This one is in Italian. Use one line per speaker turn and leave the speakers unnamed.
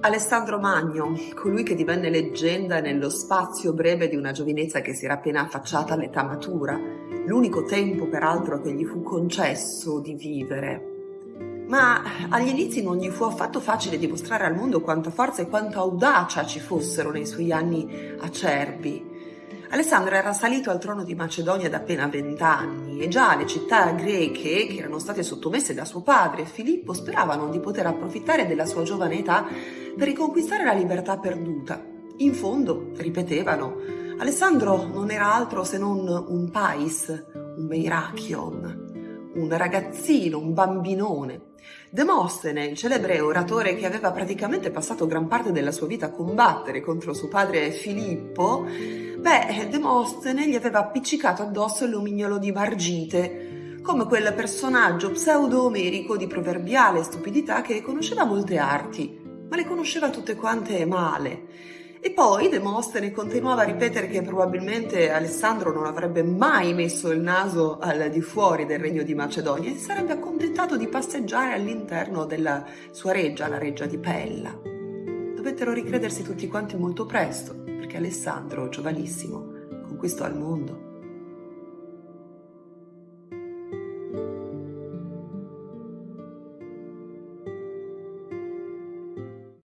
Alessandro Magno, colui che divenne leggenda nello spazio breve di una giovinezza che si era appena affacciata all'età matura, l'unico tempo peraltro che gli fu concesso di vivere. Ma agli inizi non gli fu affatto facile dimostrare al mondo quanta forza e quanta audacia ci fossero nei suoi anni acerbi. Alessandro era salito al trono di Macedonia da appena vent'anni e già le città greche, che erano state sottomesse da suo padre Filippo, speravano di poter approfittare della sua giovane età per riconquistare la libertà perduta. In fondo, ripetevano, Alessandro non era altro se non un pais, un meirachion, un ragazzino, un bambinone. Demostene, il celebre oratore che aveva praticamente passato gran parte della sua vita a combattere contro suo padre Filippo, beh, Demostene gli aveva appiccicato addosso il lumignolo di Margite, come quel personaggio pseudo-omerico di proverbiale stupidità che conosceva molte arti, ma le conosceva tutte quante male e poi Demostene continuava a ripetere che probabilmente Alessandro non avrebbe mai messo il naso al di fuori del regno di Macedonia e si sarebbe accontentato di passeggiare all'interno della sua reggia, la reggia di Pella. Dovettero ricredersi tutti quanti molto presto, perché Alessandro, giovanissimo, conquistò il mondo.